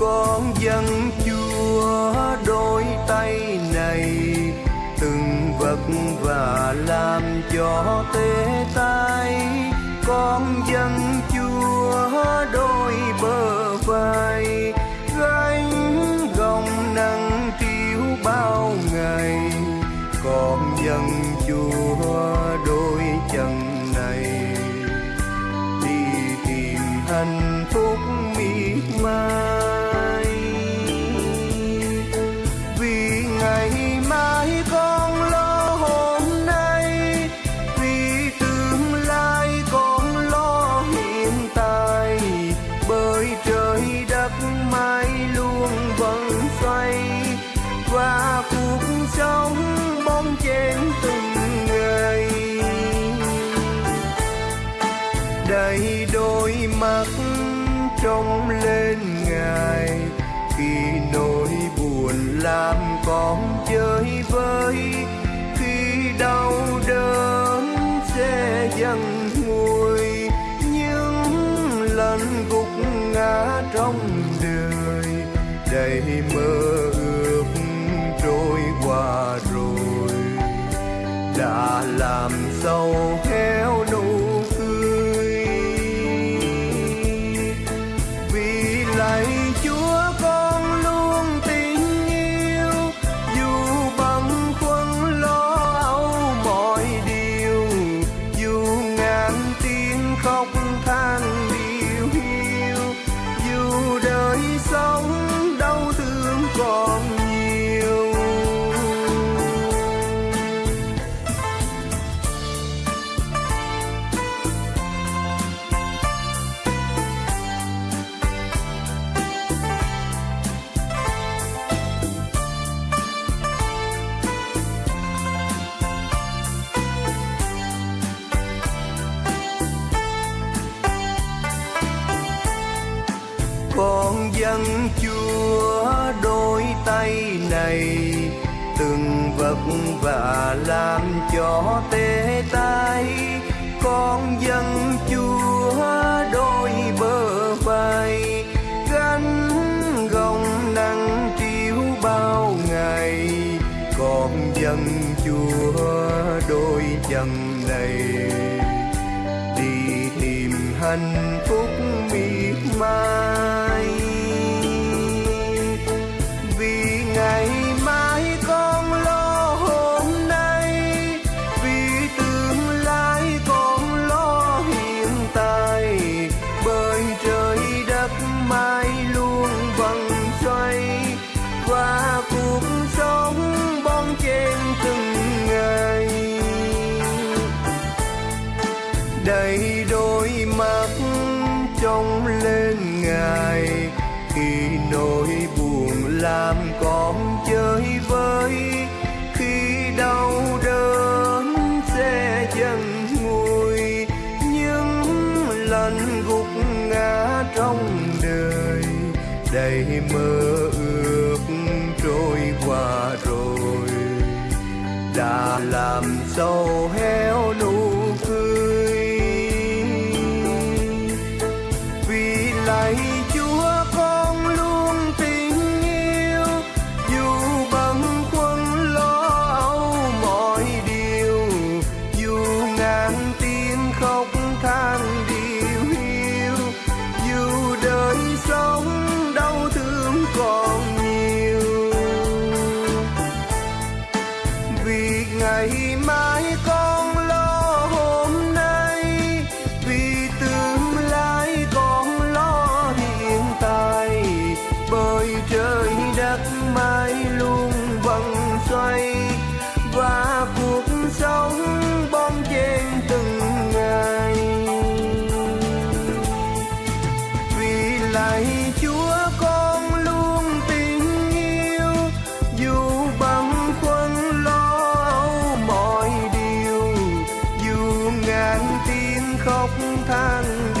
con dân chúa đôi tay này, từng vật và làm cho tê tay con dân chúa đôi bờ vai, gánh gồng nâng triếu bao ngày. Con dân chúa đến từng ngày. Đầy đôi mắt trông lên ngài, khi nỗi buồn làm con chơi vơi, khi đau đớn sẽ dần nguôi, những lần gục ngã trong đời. Đầy mơ làm sâu hết. Chúa đôi tay này, từng vất vả làm cho tê tay con dân chúa đôi bờ vai, gánh gồng nắng triếu bao ngày. Con dân chúa đôi chân này, đi tìm hạnh phúc miệt mài vần xoay và cuộc sống bon chen từng ngày. Đầy đôi mắt trông lên ngài, khi nỗi buồn làm con làm sâu héo nụ cười. Vì lạy chúa con luôn tình yêu, dù bâng khuâng lo âu mọi điều, dù ngàn tiếng khóc than pan